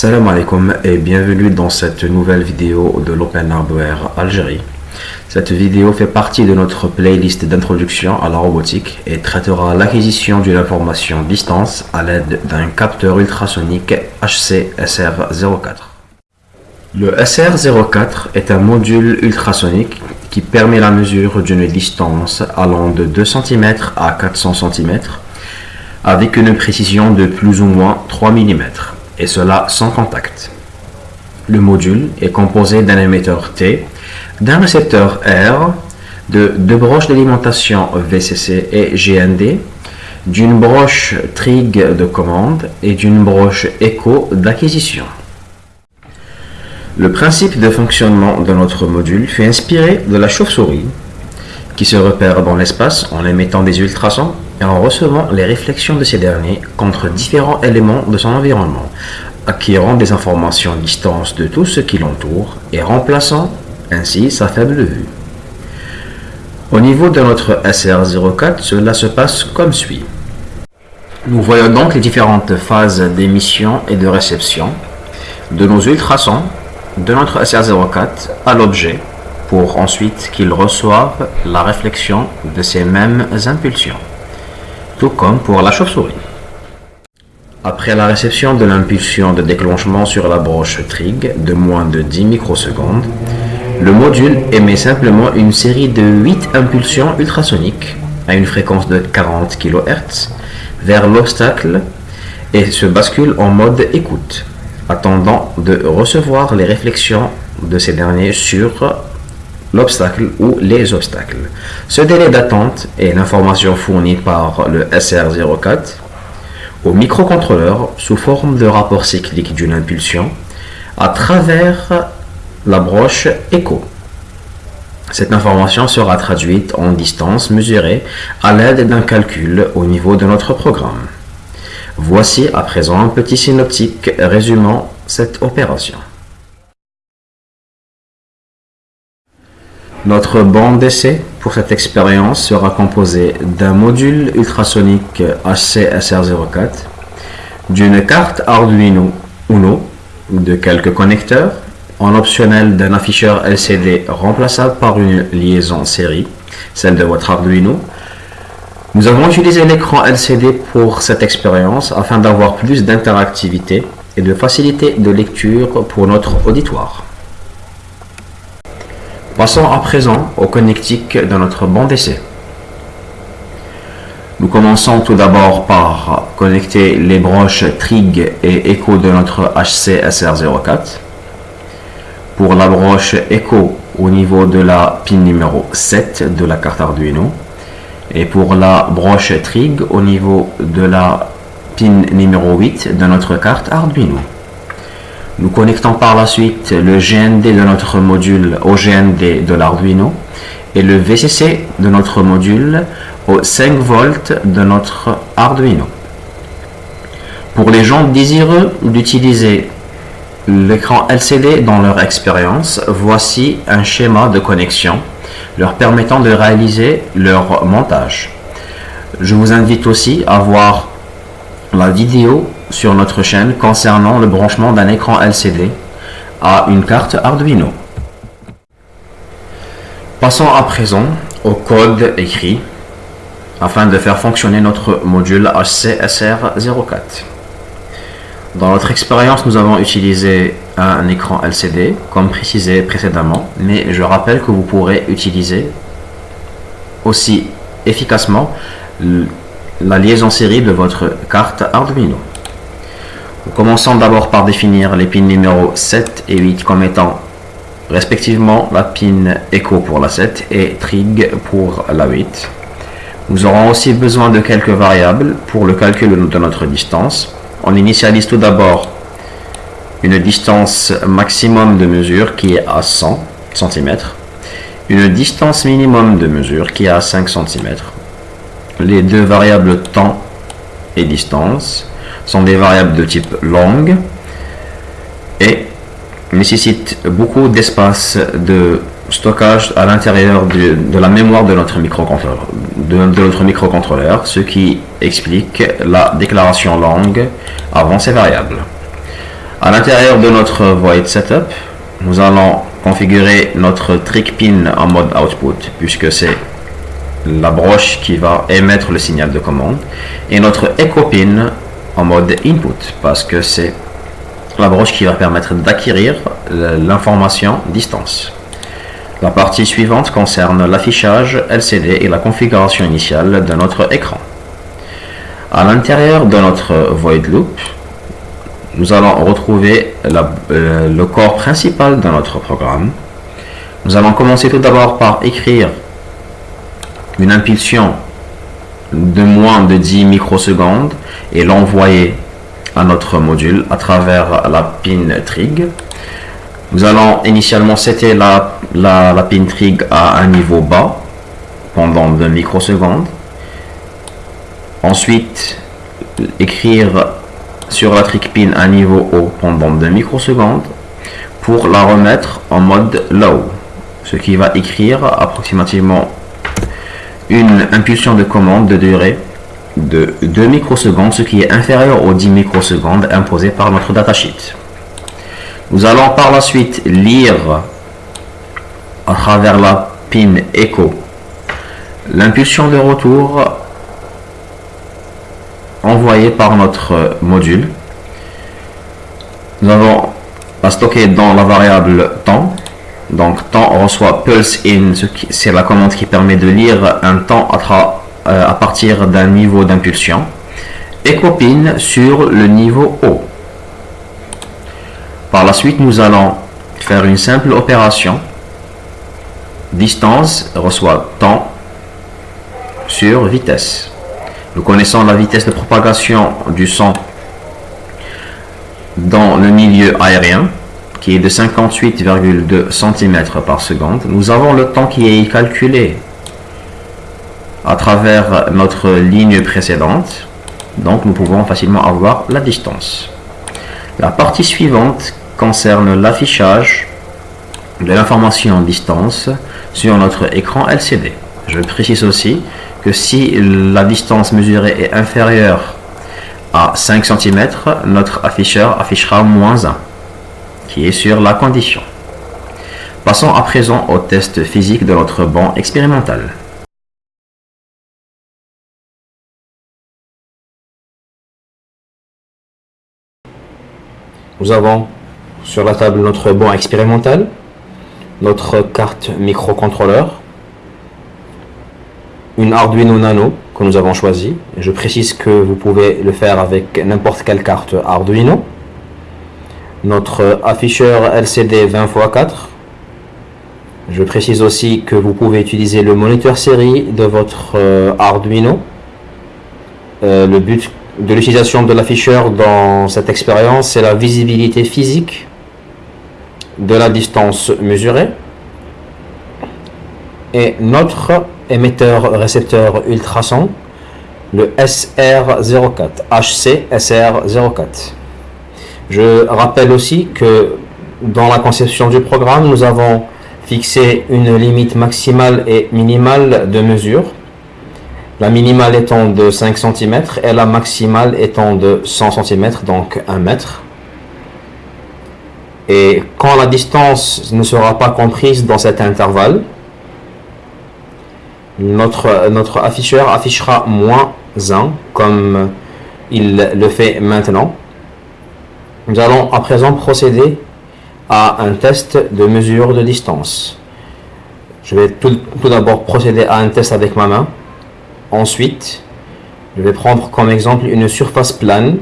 Salam alaikum et bienvenue dans cette nouvelle vidéo de l'Open Hardware Algérie. Cette vidéo fait partie de notre playlist d'introduction à la robotique et traitera l'acquisition d'une information distance à l'aide d'un capteur ultrasonique HC SR04. Le SR04 est un module ultrasonique qui permet la mesure d'une distance allant de 2 cm à 400 cm avec une précision de plus ou moins 3 mm et cela sans contact. Le module est composé d'un émetteur T, d'un récepteur R, de deux broches d'alimentation VCC et GND, d'une broche TRIG de commande et d'une broche ECHO d'acquisition. Le principe de fonctionnement de notre module fut inspiré de la chauve-souris, qui se repère dans l'espace en émettant des ultrasons et en recevant les réflexions de ces derniers contre différents éléments de son environnement, acquérant des informations à distance de tout ce qui l'entoure et remplaçant ainsi sa faible vue. Au niveau de notre SR04, cela se passe comme suit. Nous voyons donc les différentes phases d'émission et de réception de nos ultrasons de notre SR04 à l'objet pour ensuite qu'il reçoive la réflexion de ces mêmes impulsions, tout comme pour la chauve-souris. Après la réception de l'impulsion de déclenchement sur la broche TRIG de moins de 10 microsecondes, le module émet simplement une série de 8 impulsions ultrasoniques à une fréquence de 40 kHz vers l'obstacle et se bascule en mode écoute attendant de recevoir les réflexions de ces derniers sur l'obstacle ou les obstacles. Ce délai d'attente est l'information fournie par le SR04 au microcontrôleur sous forme de rapport cyclique d'une impulsion à travers la broche écho. Cette information sera traduite en distance mesurée à l'aide d'un calcul au niveau de notre programme. Voici à présent un petit synoptique résumant cette opération. Notre bande d'essai pour cette expérience sera composée d'un module ultrasonique HC-SR04, d'une carte Arduino Uno, de quelques connecteurs, en optionnel d'un afficheur LCD remplaçable par une liaison série, celle de votre Arduino, nous avons utilisé l'écran LCD pour cette expérience afin d'avoir plus d'interactivité et de facilité de lecture pour notre auditoire. Passons à présent au connectique de notre banc d'essai. Nous commençons tout d'abord par connecter les broches TRIG et ECHO de notre HC SR04. Pour la broche ECHO au niveau de la pin numéro 7 de la carte Arduino et pour la broche TRIG au niveau de la pin numéro 8 de notre carte Arduino. Nous connectons par la suite le GND de notre module au GND de l'Arduino et le VCC de notre module au 5 volts de notre Arduino. Pour les gens désireux d'utiliser l'écran LCD dans leur expérience, voici un schéma de connexion leur permettant de réaliser leur montage. Je vous invite aussi à voir la vidéo sur notre chaîne concernant le branchement d'un écran LCD à une carte Arduino. Passons à présent au code écrit afin de faire fonctionner notre module HCSR04. Dans notre expérience, nous avons utilisé un écran LCD, comme précisé précédemment, mais je rappelle que vous pourrez utiliser aussi efficacement la liaison série de votre carte Arduino. Nous commençons d'abord par définir les pins numéros 7 et 8 comme étant respectivement la pin Echo pour la 7 et Trig pour la 8. Nous aurons aussi besoin de quelques variables pour le calcul de notre distance. On initialise tout d'abord une distance maximum de mesure qui est à 100 cm, une distance minimum de mesure qui est à 5 cm. Les deux variables temps et distance sont des variables de type long et nécessitent beaucoup d'espace de stockage à l'intérieur de, la mémoire de notre microcontrôleur, de, notre microcontrôleur, ce qui explique la déclaration longue avant ces variables. À l'intérieur de notre void setup, nous allons configurer notre trick pin en mode output puisque c'est la broche qui va émettre le signal de commande et notre echo pin en mode input parce que c'est la broche qui va permettre d'acquérir l'information distance. La partie suivante concerne l'affichage LCD et la configuration initiale de notre écran. À l'intérieur de notre void loop, nous allons retrouver euh, le corps principal de notre programme. Nous allons commencer tout d'abord par écrire une impulsion de moins de 10 microsecondes et l'envoyer à notre module à travers la pin trig. Nous allons initialement setter la, pin trig à un niveau bas pendant 2 microsecondes. Ensuite, écrire sur la trick pin à niveau haut pendant 2 microsecondes pour la remettre en mode low, ce qui va écrire approximativement une impulsion de commande de durée de 2 microsecondes, ce qui est inférieur aux 10 microsecondes imposées par notre datasheet. Nous allons par la suite lire à travers la pin echo l'impulsion de retour envoyée par notre module. Nous avons à stocker dans la variable temps donc temps reçoit pulse in, c'est la commande qui permet de lire un temps à, euh, partir d'un niveau d'impulsion. Et copine sur le niveau haut. Par la suite, nous allons faire une simple opération. Distance reçoit temps sur vitesse. Nous connaissons la vitesse de propagation du son dans le milieu aérien qui est de 58,2 cm par seconde, nous avons le temps qui est calculé à travers notre ligne précédente. Donc nous pouvons facilement avoir la distance. La partie suivante concerne l'affichage de l'information distance sur notre écran LCD. Je précise aussi que si la distance mesurée est inférieure à 5 cm, notre afficheur affichera moins 1 qui est sur la condition. Passons à présent au test physique de notre banc expérimental. Nous avons sur la table notre banc expérimental, notre carte microcontrôleur, une Arduino Nano que nous avons choisi. Je précise que vous pouvez le faire avec n'importe quelle carte Arduino notre afficheur LCD 20x4. Je précise aussi que vous pouvez utiliser le moniteur série de votre euh, Arduino. Euh, le but de l'utilisation de l'afficheur dans cette expérience, c'est la visibilité physique de la distance mesurée. Et notre émetteur récepteur ultrason, le SR04, HC SR04. Je rappelle aussi que dans la conception du programme, nous avons fixé une limite maximale et minimale de mesure. La minimale étant de 5 cm et la maximale étant de 100 cm, donc 1 mètre. Et quand la distance ne sera pas comprise dans cet intervalle, notre, notre afficheur affichera moins 1 comme il le fait maintenant. Nous allons à présent procéder à un test de mesure de distance. Je vais tout, d'abord procéder à un test avec ma main. Ensuite, je vais prendre comme exemple une surface plane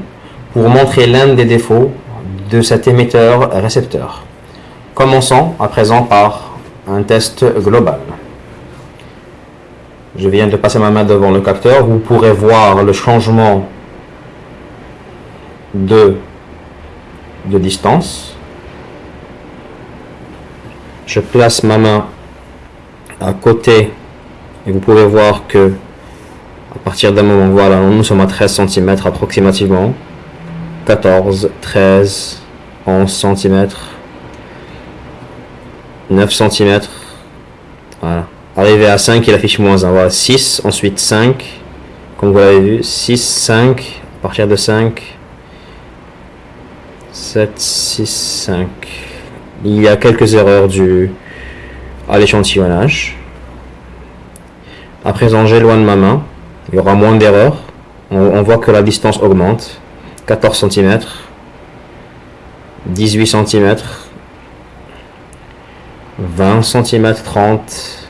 pour montrer l'un des défauts de cet émetteur récepteur. Commençons à présent par un test global. Je viens de passer ma main devant le capteur. Vous pourrez voir le changement de de distance. Je place ma main à côté et vous pouvez voir que à partir d'un moment, voilà, nous sommes à 13 cm approximativement. 14, 13, 11 cm, 9 cm. Voilà. Arrivé à 5, il affiche moins 1. Voilà, 6, ensuite 5, comme vous l'avez vu, 6, 5, à partir de 5, 7, 6, 5. Il y a quelques erreurs dues à l'échantillonnage. À présent, j'éloigne ma main. Il y aura moins d'erreurs. On, voit que la distance augmente. 14 cm. 18 cm. 20 cm 30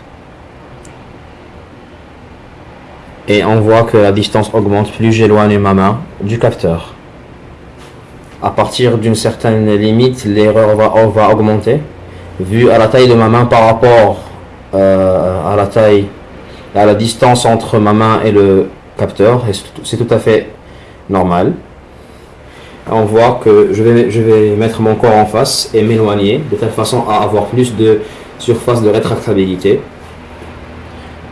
et on voit que la distance augmente plus j'éloigne ma main du capteur à partir d'une certaine limite l'erreur va, va augmenter vu à la taille de ma main par rapport euh, à la taille à la distance entre ma main et le capteur c'est tout à fait normal on voit que je vais, je vais mettre mon corps en face et m'éloigner de telle façon à avoir plus de surface de rétractabilité.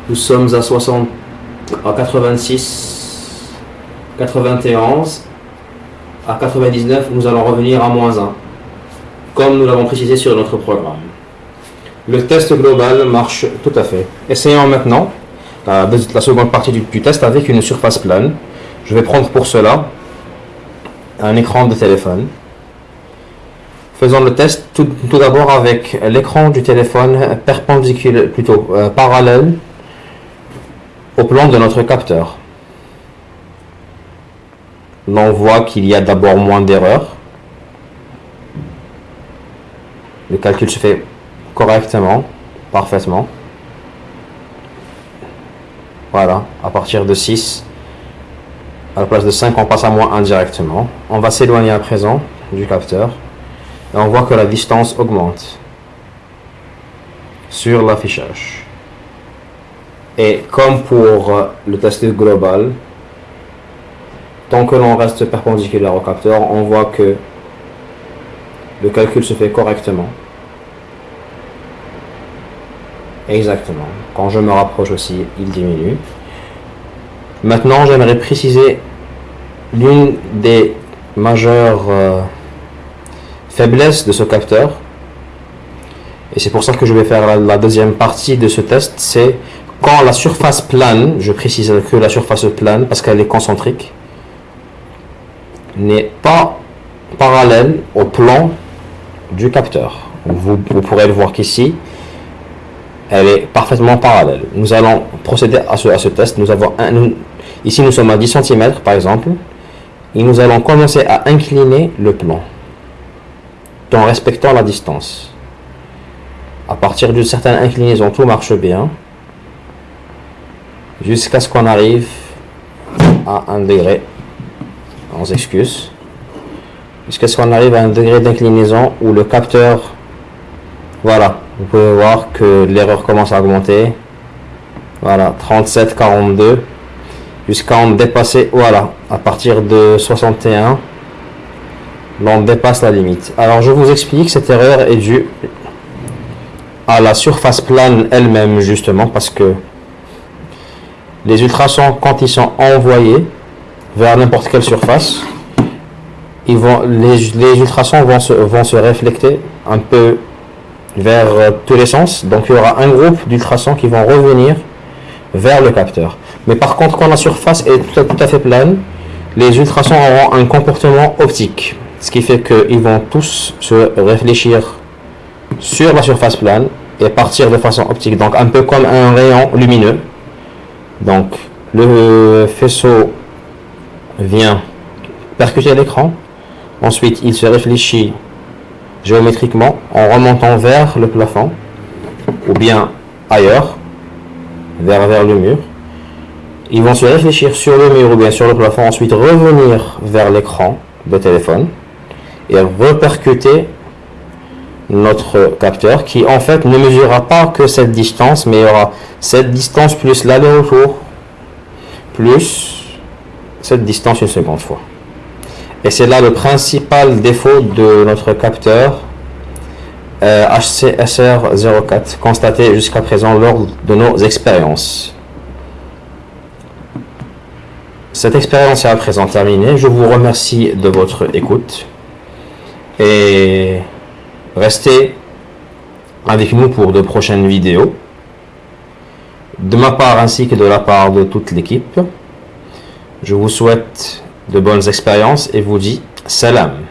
Nous sommes à 60, à 86, 91, à 99, nous allons revenir à moins 1, comme nous l'avons précisé sur notre programme. Le test global marche tout à fait. Essayons maintenant la, la seconde partie du, du test avec une surface plane. Je vais prendre pour cela un écran de téléphone. Faisons le test tout, d'abord avec l'écran du téléphone perpendiculaire, plutôt euh, parallèle au plan de notre capteur. L'on voit qu'il y a d'abord moins d'erreurs. Le calcul se fait correctement, parfaitement. Voilà, à partir de 6, à la place de 5, on passe à moins indirectement. On va s'éloigner à présent du capteur. Et on voit que la distance augmente sur l'affichage. Et comme pour le test global, tant que l'on reste perpendiculaire au capteur, on voit que le calcul se fait correctement. Exactement. Quand je me rapproche aussi, il diminue. Maintenant, j'aimerais préciser l'une des majeures euh, faiblesses de ce capteur. Et c'est pour ça que je vais faire la, deuxième partie de ce test. C'est quand la surface plane, je précise que la surface plane parce qu'elle est concentrique, n'est pas parallèle au plan du capteur. Vous, pourrez le voir qu'ici, elle est parfaitement parallèle. Nous allons procéder à ce, test. Ici, nous sommes à 10 cm, par exemple et nous allons commencer à incliner le plan en respectant la distance. À partir d'une certaine inclinaison, tout marche bien jusqu'à ce qu'on arrive à un degré. On s'excuse. Jusqu'à ce qu'on arrive à un degré d'inclinaison où le capteur, voilà, vous pouvez voir que l'erreur commence à augmenter. Voilà, 37, 42 jusqu'à en dépasser, voilà, à partir de 61, on dépasse la limite. Alors je vous explique, cette erreur est due à la surface plane elle-même justement parce que les ultrasons quand ils sont envoyés vers n'importe quelle surface, les, ultrasons vont se, vont se réflecter un peu vers tous les sens. Donc il y aura un groupe d'ultrasons qui vont revenir vers le capteur. Mais par contre, quand la surface est tout à, fait plane, les ultrasons auront un comportement optique. Ce qui fait qu'ils vont tous se réfléchir sur la surface plane et partir de façon optique. Donc un peu comme un rayon lumineux. Donc le faisceau vient percuter l'écran. Ensuite, il se réfléchit géométriquement en remontant vers le plafond ou bien ailleurs vers, vers le mur. Ils vont se réfléchir sur le mur ou bien sur le plafond, ensuite revenir vers l'écran de téléphone et repercuter notre capteur qui en fait ne mesurera pas que cette distance mais il y aura cette distance plus l'aller-retour plus cette distance une seconde fois et c'est là le principal défaut de notre capteur HCSR04 euh, constaté jusqu'à présent lors de nos expériences. Cette expérience est à présent terminée. Je vous remercie de votre écoute et restez avec nous pour de prochaines vidéos. De ma part ainsi que de la part de toute l'équipe, je vous souhaite de bonnes expériences et vous dis salam.